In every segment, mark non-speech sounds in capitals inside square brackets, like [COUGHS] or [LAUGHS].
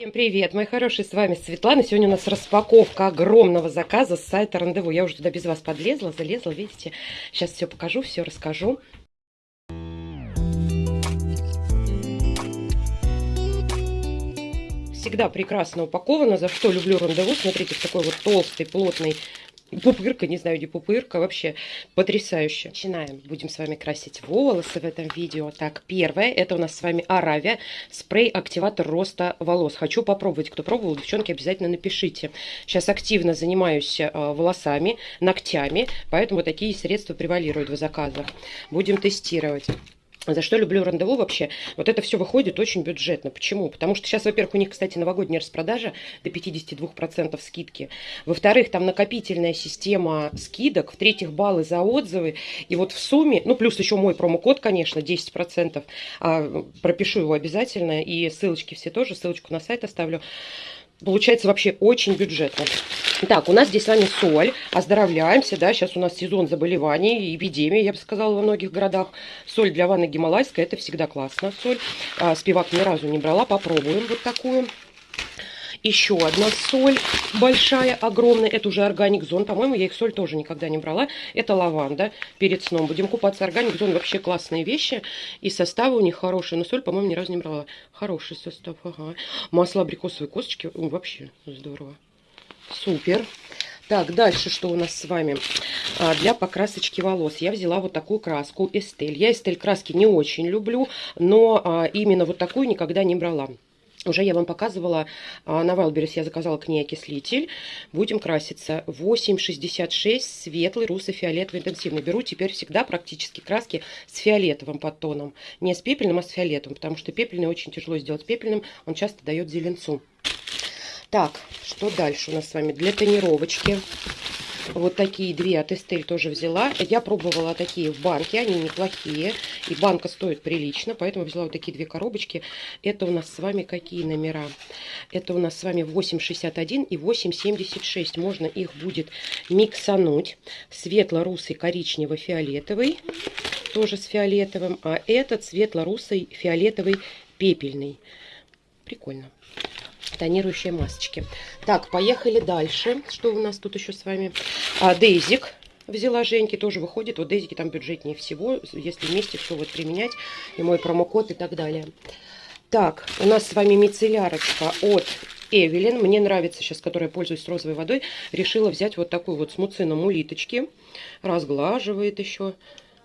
Всем привет, мои хорошие, с вами Светлана. Сегодня у нас распаковка огромного заказа с сайта Рандеву. Я уже туда без вас подлезла, залезла, видите. Сейчас все покажу, все расскажу. Всегда прекрасно упаковано, за что люблю Рандеву. Смотрите, в такой вот толстый, плотный пупырка, не знаю, где пупырка, вообще потрясающе. Начинаем. Будем с вами красить волосы в этом видео. Так, первое, это у нас с вами Аравия, спрей-активатор роста волос. Хочу попробовать, кто пробовал, девчонки, обязательно напишите. Сейчас активно занимаюсь э, волосами, ногтями, поэтому такие средства превалируют в заказах. Будем тестировать. За что люблю рандеву вообще? Вот это все выходит очень бюджетно. Почему? Потому что сейчас, во-первых, у них, кстати, новогодняя распродажа до 52% скидки. Во-вторых, там накопительная система скидок. В-третьих, баллы за отзывы. И вот в сумме, ну, плюс еще мой промокод, конечно, 10%. А, пропишу его обязательно. И ссылочки все тоже, ссылочку на сайт оставлю. Получается вообще очень бюджетно. Так, у нас здесь с вами соль. Оздоровляемся, да, сейчас у нас сезон заболеваний, эпидемия, я бы сказала, во многих городах. Соль для ванны гималайская, это всегда классно, соль. А, спивак ни разу не брала, попробуем вот такую. Еще одна соль большая, огромная. Это уже органик зон. По-моему, я их соль тоже никогда не брала. Это лаванда. Перед сном будем купаться. Органик зон вообще классные вещи. И составы у них хорошие. Но соль, по-моему, ни разу не брала. Хороший состав. Ага. Масло абрикосовой косточки. Вообще здорово. Супер. Так, дальше что у нас с вами? А, для покрасочки волос я взяла вот такую краску Эстель. Я Эстель краски не очень люблю, но а, именно вот такую никогда не брала. Уже я вам показывала а, на Wildberries, я заказала к ней окислитель. Будем краситься. 8,66 светлый, руссо-фиолетовый, интенсивный. Беру теперь всегда практически краски с фиолетовым подтоном. Не с пепельным, а с фиолетовым, потому что пепельный очень тяжело сделать пепельным. Он часто дает зеленцу. Так, что дальше у нас с вами? Для тонировочки вот такие две от Estelle тоже взяла. Я пробовала такие в банке, они неплохие. И банка стоит прилично, поэтому взяла вот такие две коробочки. Это у нас с вами какие номера? Это у нас с вами 8,61 и 8,76. Можно их будет миксануть. Светло-русый, коричнево-фиолетовый. Тоже с фиолетовым. А этот светло-русый, фиолетовый, пепельный. Прикольно тонирующие масочки. Так, поехали дальше. Что у нас тут еще с вами? А, Дейзик взяла Женьки, тоже выходит. Вот Дейзики там бюджетнее всего, если вместе все вот применять. И мой промокод и так далее. Так, у нас с вами мицеллярочка от Эвелин. Мне нравится сейчас, которая пользуюсь розовой водой. Решила взять вот такую вот с муцином улиточки. Разглаживает еще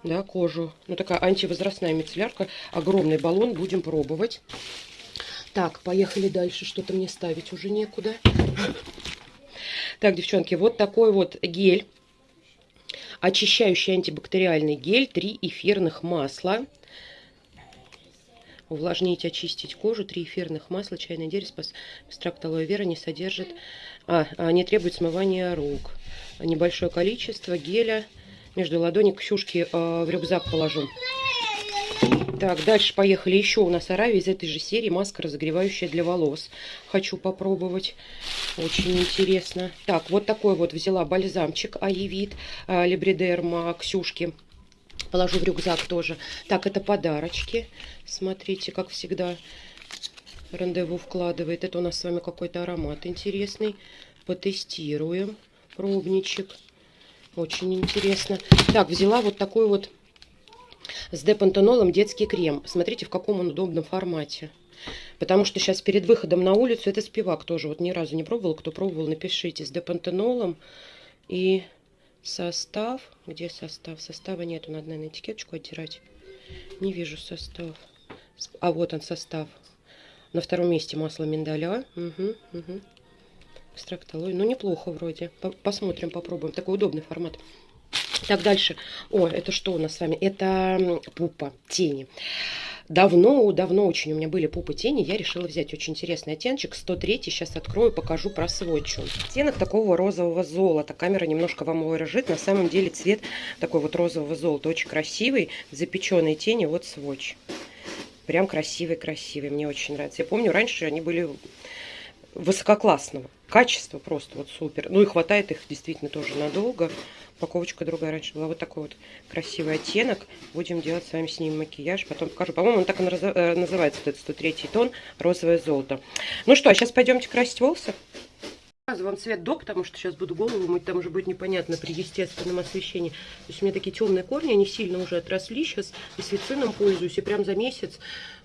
да, кожу. Ну, такая антивозрастная мицеллярка. Огромный баллон. Будем пробовать. Так, поехали дальше. Что-то мне ставить уже некуда. Так, девчонки, вот такой вот гель. Очищающий антибактериальный гель. Три эфирных масла. Увлажнить, очистить кожу. Три эфирных масла. Чайное дерево. Экстракт алоэ вера не содержит... А, а, не требует смывания рук. Небольшое количество геля между ладони к Ксюшке э, в рюкзак положу. Так, дальше поехали. Еще у нас Аравия из этой же серии. Маска разогревающая для волос. Хочу попробовать. Очень интересно. Так, вот такой вот взяла бальзамчик Аевит э, Лебридерма Ксюшки. Положу в рюкзак тоже. Так, это подарочки. Смотрите, как всегда рандеву вкладывает. Это у нас с вами какой-то аромат интересный. Потестируем. Пробничек. Очень интересно. Так, взяла вот такой вот с депантенолом детский крем. Смотрите, в каком он удобном формате. Потому что сейчас перед выходом на улицу, это спивак тоже, вот ни разу не пробовал. Кто пробовал, напишите. С депантенолом и состав. Где состав? Состава нету, надо, наверное, этикеточку оттирать. Не вижу состав. А вот он состав. На втором месте масло миндаля. Угу, угу. Экстракт алоэ. Ну, неплохо вроде. Посмотрим, попробуем. Такой удобный формат. Так, дальше. О, это что у нас с вами? Это пупа тени. Давно, давно очень у меня были пупы тени. Я решила взять очень интересный оттеночек. 103. Сейчас открою, покажу про сводчу. Оттенок такого розового золота. Камера немножко вам выражит. На самом деле цвет такой вот розового золота. Очень красивый. Запеченные тени. Вот сводч. Прям красивый-красивый. Мне очень нравится. Я помню, раньше они были высококлассного. Качество просто вот супер. Ну и хватает их действительно тоже надолго. Упаковочка другая раньше была. Вот такой вот красивый оттенок. Будем делать с вами с ним макияж. Потом покажу. По-моему, он так и э, называется, этот 103 тон, розовое золото. Ну что, а сейчас пойдемте красить волосы. Показываю вам цвет до, потому что сейчас буду голову мыть, там уже будет непонятно при естественном освещении. То есть у меня такие темные корни, они сильно уже отросли. Сейчас и свицином пользуюсь, и прям за месяц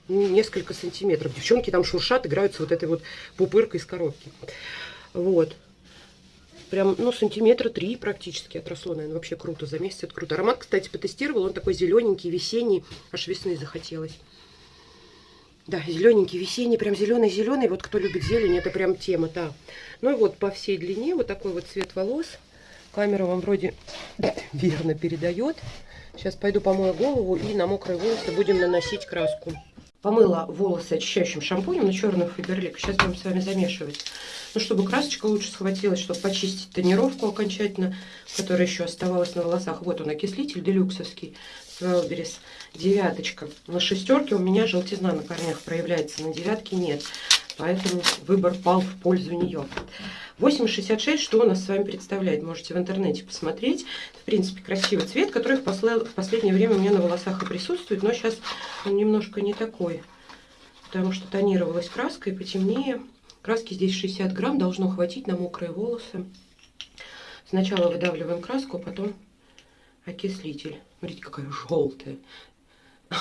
несколько сантиметров. Девчонки там шуршат, играются вот этой вот пупыркой из коробки. Вот. Прям, ну, сантиметра три практически отросло, наверное, вообще круто. За месяц это круто. Аромат, кстати, потестировал, он такой зелененький, весенний, аж весны захотелось. Да, зелененький, весенний, прям зеленый-зеленый. Вот кто любит зелень, это прям тема, да. Ну и вот по всей длине вот такой вот цвет волос. Камера вам вроде [COUGHS] верно передает. Сейчас пойду помою голову и на мокрые волосы будем наносить краску. Помыла волосы очищающим шампунем на черную фаберлик. Сейчас будем с вами замешивать. Ну, чтобы красочка лучше схватилась, чтобы почистить тонировку окончательно, которая еще оставалась на волосах. Вот он, окислитель делюксовский. Wildberries девяточка. На шестерке у меня желтизна на корнях проявляется, на девятке нет. Поэтому выбор пал в пользу нее. 8,66, что у нас с вами представляет? Можете в интернете посмотреть. В принципе, красивый цвет, который в, после... в последнее время у меня на волосах и присутствует. Но сейчас он немножко не такой. Потому что тонировалась краска и потемнее. Краски здесь 60 грамм. Должно хватить на мокрые волосы. Сначала выдавливаем краску, а потом окислитель. Смотрите, какая желтая. [LAUGHS]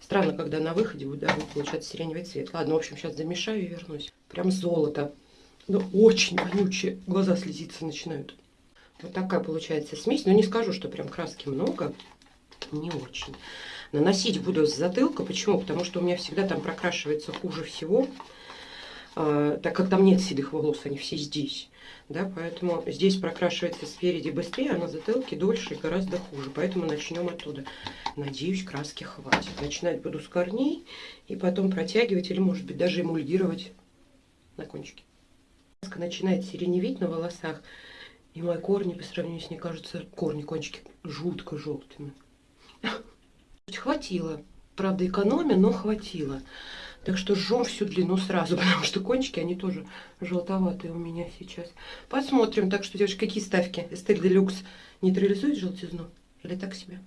Странно, когда на выходе будет, получаться сиреневый цвет. Ладно, в общем, сейчас замешаю и вернусь. Прям золото. Но очень вонючие. Глаза слезиться начинают. Вот такая получается смесь. Но не скажу, что прям краски много. Не очень. Наносить буду с затылка. Почему? Потому что у меня всегда там прокрашивается хуже всего. А, так как там нет седых волос, они все здесь. Да, поэтому здесь прокрашивается спереди быстрее, а на затылке дольше и гораздо хуже. Поэтому начнем оттуда. Надеюсь, краски хватит. Начинать буду с корней и потом протягивать или, может быть, даже эмульгировать на кончике. Начинает сиреневеть на волосах, и мои корни по сравнению с ней кажутся, корни, кончики, жутко желтыми. Хватило. Правда, экономия, но хватило. Так что жжем всю длину сразу, [LAUGHS] потому что кончики, они тоже желтоватые у меня сейчас. Посмотрим. Так что, девушки, какие ставки? Эстель Делюкс нейтрализует желтизну? Или так себе?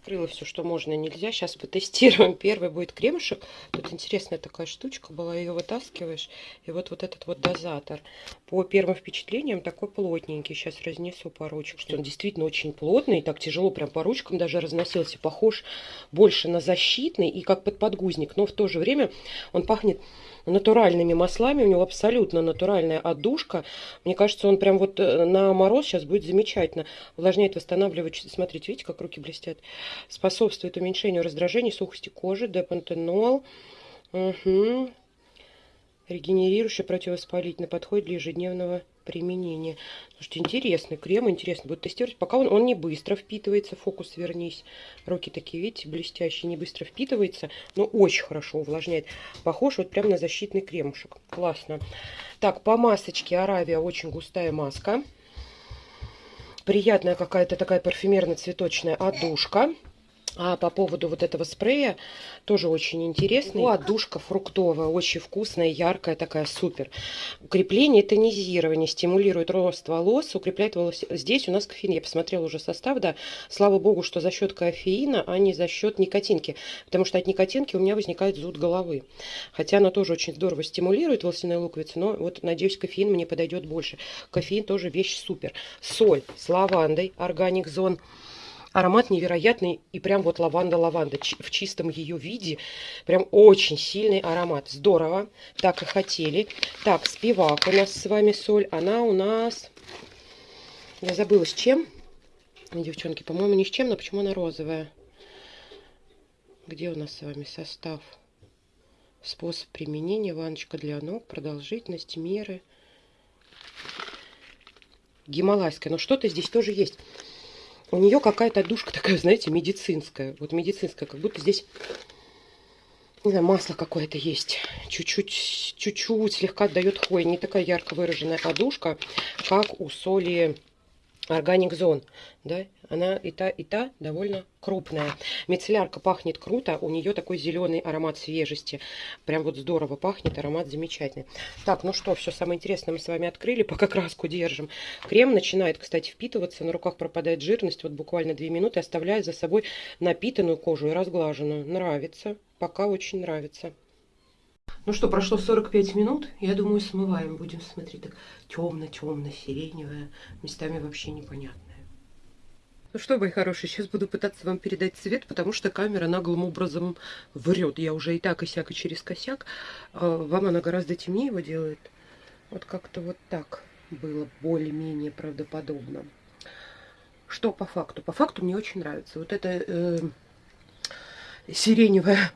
Открыла все, что можно и нельзя. Сейчас потестируем. [LAUGHS] Первый будет кремушек. Тут интересная такая штучка была. Ее вытаскиваешь. И вот, вот этот вот дозатор. По первым впечатлениям такой плотненький. Сейчас разнесу по ручкам. Что он действительно очень плотный. Так тяжело прям по ручкам даже разносился. Похож больше на защитный и как под подгузник. Но в то же время он пахнет натуральными маслами. У него абсолютно натуральная отдушка. Мне кажется, он прям вот э, на мороз сейчас будет замечательно. Увлажняет, восстанавливает. Смотрите, видите, как руки блестят. Способствует уменьшению раздражения, сухости кожи. Депантенол. Угу. Регенерирующий, противовоспалительный. Подходит для ежедневного применения. Слушайте, интересный крем, интересно. Буду тестировать, пока он, он не быстро впитывается. Фокус вернись. Руки такие, видите, блестящие, не быстро впитывается, но очень хорошо увлажняет. Похож вот прям на защитный кремушек. Классно. Так, по масочке Аравия очень густая маска. Приятная какая-то такая парфюмерно-цветочная отдушка. А по поводу вот этого спрея, тоже очень интересный. О, отдушка фруктовая, очень вкусная, яркая, такая супер. Укрепление, тонизирование, стимулирует рост волос, укрепляет волосы. Здесь у нас кофеин, я посмотрела уже состав, да. Слава богу, что за счет кофеина, а не за счет никотинки. Потому что от никотинки у меня возникает зуд головы. Хотя она тоже очень здорово стимулирует волосяные луковицы, но вот, надеюсь, кофеин мне подойдет больше. Кофеин тоже вещь супер. Соль с лавандой, органик зон. Аромат невероятный и прям вот лаванда-лаванда в чистом ее виде. Прям очень сильный аромат. Здорово. Так и хотели. Так, спивак у нас с вами соль. Она у нас... Я забыла с чем. Девчонки, по-моему, ни с чем, но почему она розовая? Где у нас с вами состав? Способ применения. Ваночка для ног. Продолжительность, меры. Гималайская. Но что-то здесь тоже есть у нее какая-то душка такая, знаете, медицинская. Вот медицинская, как будто здесь, не знаю, масло какое-то есть. Чуть-чуть, чуть-чуть слегка отдает хвой. Не такая ярко выраженная одушка, как у соли Органик Зон, да, она и та, и та довольно крупная. Мицеллярка пахнет круто, у нее такой зеленый аромат свежести. Прям вот здорово пахнет, аромат замечательный. Так, ну что, все самое интересное мы с вами открыли, пока краску держим. Крем начинает, кстати, впитываться, на руках пропадает жирность, вот буквально 2 минуты, оставляя за собой напитанную кожу и разглаженную. Нравится, пока очень нравится. Ну что, прошло 45 минут. Я думаю, смываем будем. Смотри, так темно-темно-сиреневое. Местами вообще непонятное. Ну что, мои хорошие, сейчас буду пытаться вам передать цвет, потому что камера наглым образом врет. Я уже и так, и сяк, и через косяк. А вам она гораздо темнее его делает. Вот как-то вот так было более-менее правдоподобно. Что по факту? По факту мне очень нравится. Вот это э, сиреневое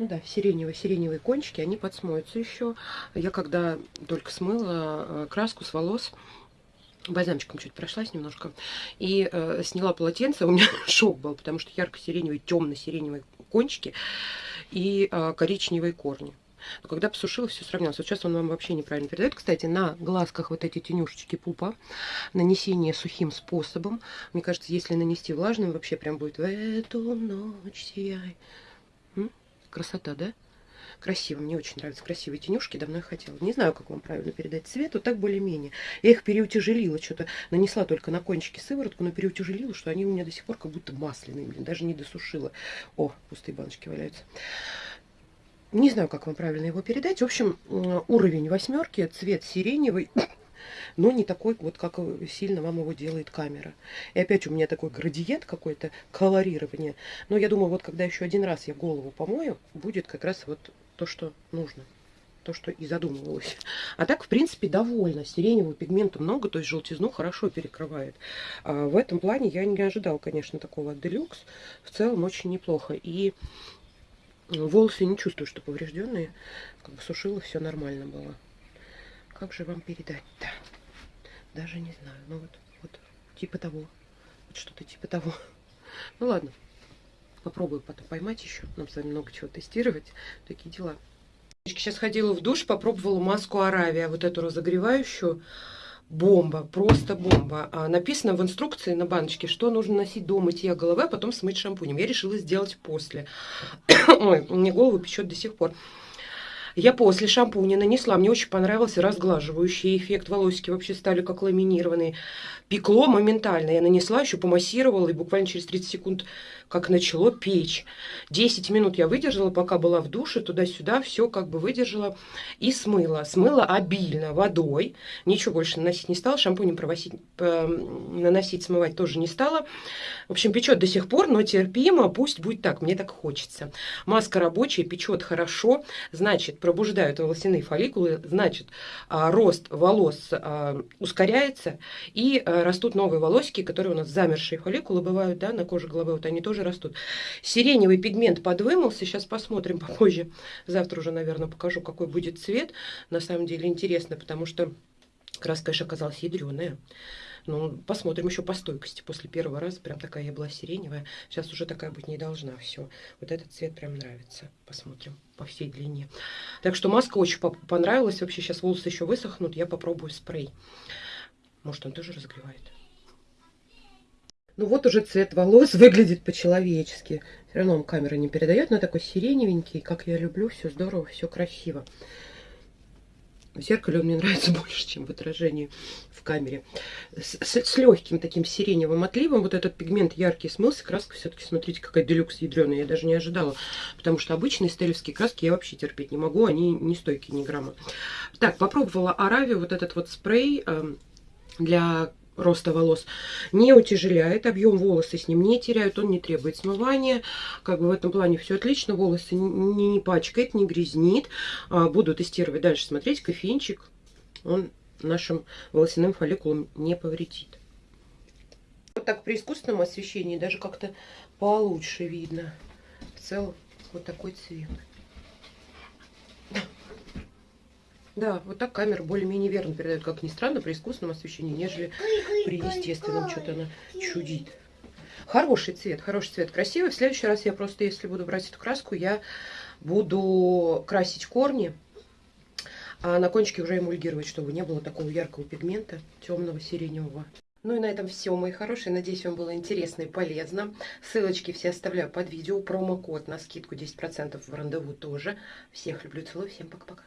ну да, сиреневые, сиреневые кончики, они подсмоются еще. Я когда только смыла э, краску с волос, бальзамчиком чуть прошлась немножко, и э, сняла полотенце, [LAUGHS] у меня шок был, потому что ярко-сиреневые, темно-сиреневые кончики и э, коричневые корни. Но когда посушила, все сравнялось. Вот сейчас он вам вообще неправильно передает. Кстати, на глазках вот эти тенюшечки пупа, нанесение сухим способом. Мне кажется, если нанести влажным, вообще прям будет в эту ночь сияй. Красота, да? Красиво, мне очень нравятся красивые тенюшки, давно я хотела. Не знаю, как вам правильно передать цвет, вот так более-менее. Я их переутяжелила, что-то нанесла только на кончики сыворотку, но переутяжелила, что они у меня до сих пор как будто масляные, блин, даже не досушила. О, пустые баночки валяются. Не знаю, как вам правильно его передать. В общем, уровень восьмерки, цвет сиреневый но не такой, вот как сильно вам его делает камера. И опять у меня такой градиент какой-то, колорирование. Но я думаю, вот когда еще один раз я голову помою, будет как раз вот то, что нужно то, что и задумывалось. А так, в принципе, довольна. Сиреневого пигмента много, то есть желтизну хорошо перекрывает. А в этом плане я не ожидал, конечно, такого от Deluxe. В целом очень неплохо. И волосы не чувствую, что поврежденные. Как бы сушила, все нормально было. Как же вам передать-то? Даже не знаю. Ну вот, вот типа того. Вот что-то типа того. [LAUGHS] Ну ладно. Попробую потом поймать еще. Нам с вами много чего тестировать. Такие дела. Сейчас ходила в душ, попробовала маску Аравия. Вот эту разогревающую. Бомба, просто бомба. А написано в инструкции на баночке, что нужно носить до мытья головы, а потом смыть шампунем. Я решила сделать после. [COUGHS] Ой, мне голову печет до сих пор. Я после шампуня нанесла, мне очень понравился разглаживающий эффект. Волосики вообще стали как ламинированные. Пекло моментально. Я нанесла, еще помассировала, и буквально через 30 секунд как начало печь. 10 минут я выдержала, пока была в душе, туда-сюда, все как бы выдержала и смыла. Смыла обильно водой, ничего больше наносить не стала, шампунем провосить, наносить, смывать тоже не стала. В общем, печет до сих пор, но терпимо, пусть будет так, мне так хочется. Маска рабочая, печет хорошо, значит, пробуждают волосяные фолликулы, значит, а, рост волос а, ускоряется, и а, растут новые волосики, которые у нас замершие фолликулы бывают, да, на коже головы, вот они тоже тоже растут. Сиреневый пигмент подвымылся, сейчас посмотрим [LAUGHS] попозже. Завтра уже, наверное, покажу, какой будет цвет. На самом деле интересно, потому что краска, конечно, оказалась ядреная. Ну, посмотрим еще по стойкости. После первого раза прям такая я была сиреневая. Сейчас уже такая быть не должна. Все. Вот этот цвет прям нравится. Посмотрим по всей длине. Так что маска очень понравилась. Вообще сейчас волосы еще высохнут. Я попробую спрей. Может, он тоже разогревает. Ну вот уже цвет волос выглядит по-человечески. Все равно он камера не передает, но такой сиреневенький, как я люблю, все здорово, все красиво. В зеркале он мне нравится [LAUGHS] больше, чем в отражении в камере. С, с, с легким таким сиреневым отливом. Вот этот пигмент яркий смылся. Краска все-таки, смотрите, какая делюкс ядреная. Я даже не ожидала. Потому что обычные стелевские краски я вообще терпеть не могу. Они не стойкие ни грамма. Так, попробовала Аравию. Вот этот вот спрей э, для роста волос не утяжеляет, объем волосы с ним не теряют, он не требует смывания. Как бы в этом плане все отлично, волосы не, не пачкает, не грязнит. А, буду тестировать дальше, смотреть, кофеинчик, он нашим волосяным фолликулам не повредит. Вот так при искусственном освещении даже как-то получше видно. В целом вот такой цвет. Да, вот так камера более-менее верно передает, как ни странно, при искусственном освещении, нежели при естественном что-то она чудит. Хороший цвет, хороший цвет, красивый. В следующий раз я просто, если буду брать эту краску, я буду красить корни, а на кончике уже эмульгировать, чтобы не было такого яркого пигмента, темного, сиреневого. Ну и на этом все, мои хорошие. Надеюсь, вам было интересно и полезно. Ссылочки все оставляю под видео. Промокод на скидку 10% в рандеву тоже. Всех люблю, целую. Всем пока-пока.